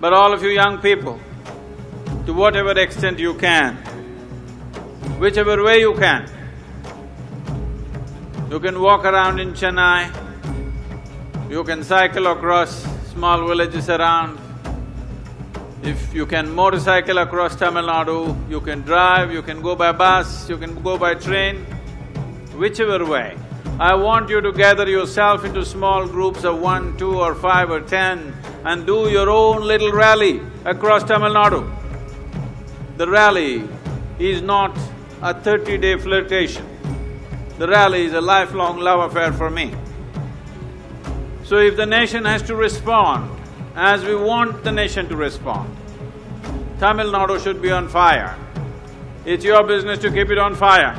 But all of you young people, to whatever extent you can, whichever way you can, you can walk around in Chennai, you can cycle across small villages around, if you can motorcycle across Tamil Nadu, you can drive, you can go by bus, you can go by train, whichever way. I want you to gather yourself into small groups of one, two or five or ten and do your own little rally across Tamil Nadu. The rally is not a thirty-day flirtation. The rally is a lifelong love affair for me. So if the nation has to respond as we want the nation to respond, Tamil Nadu should be on fire. It's your business to keep it on fire.